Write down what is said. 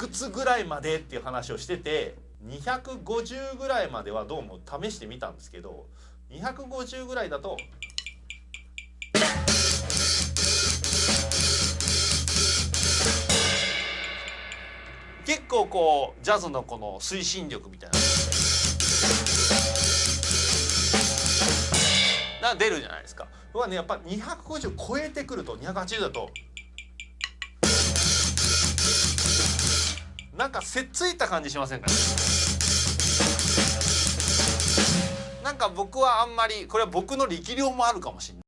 くつぐらいまでっていう話をしてて250ぐらいまではどうも試してみたんですけど250ぐらいだと結構こうジャズのこの推進力みたいなが出るじゃないですか。はねやっぱ250超えてくると280だとなんかせっついた感じしませんかね？なんか僕はあんまりこれは僕の力量もあるかもしれない。